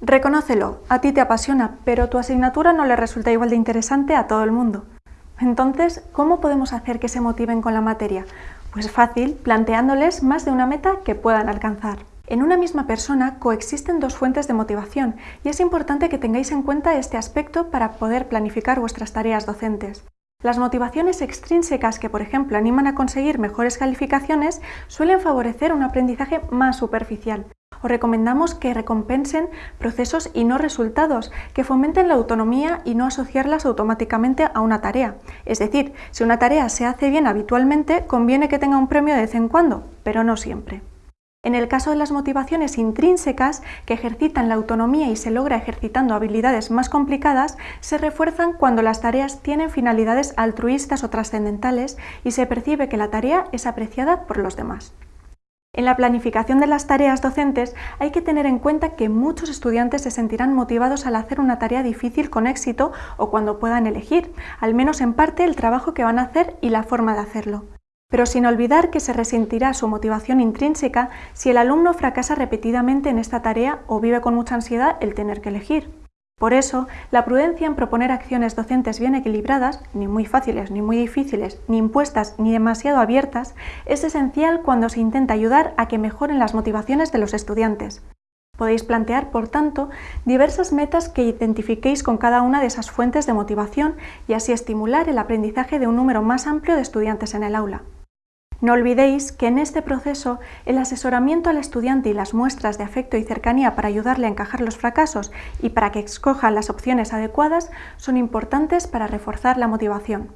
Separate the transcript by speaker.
Speaker 1: Reconócelo, a ti te apasiona, pero tu asignatura no le resulta igual de interesante a todo el mundo. Entonces, ¿cómo podemos hacer que se motiven con la materia? Pues fácil, planteándoles más de una meta que puedan alcanzar. En una misma persona coexisten dos fuentes de motivación y es importante que tengáis en cuenta este aspecto para poder planificar vuestras tareas docentes. Las motivaciones extrínsecas que, por ejemplo, animan a conseguir mejores calificaciones suelen favorecer un aprendizaje más superficial, os recomendamos que recompensen procesos y no resultados, que fomenten la autonomía y no asociarlas automáticamente a una tarea. Es decir, si una tarea se hace bien habitualmente, conviene que tenga un premio de vez en cuando, pero no siempre. En el caso de las motivaciones intrínsecas, que ejercitan la autonomía y se logra ejercitando habilidades más complicadas, se refuerzan cuando las tareas tienen finalidades altruistas o trascendentales y se percibe que la tarea es apreciada por los demás. En la planificación de las tareas docentes hay que tener en cuenta que muchos estudiantes se sentirán motivados al hacer una tarea difícil con éxito o cuando puedan elegir, al menos en parte, el trabajo que van a hacer y la forma de hacerlo. Pero sin olvidar que se resentirá su motivación intrínseca si el alumno fracasa repetidamente en esta tarea o vive con mucha ansiedad el tener que elegir. Por eso, la prudencia en proponer acciones docentes bien equilibradas, ni muy fáciles ni muy difíciles, ni impuestas ni demasiado abiertas, es esencial cuando se intenta ayudar a que mejoren las motivaciones de los estudiantes. Podéis plantear, por tanto, diversas metas que identifiquéis con cada una de esas fuentes de motivación y así estimular el aprendizaje de un número más amplio de estudiantes en el aula. No olvidéis que en este proceso el asesoramiento al estudiante y las muestras de afecto y cercanía para ayudarle a encajar los fracasos y para que escoja las opciones adecuadas son importantes para reforzar la motivación.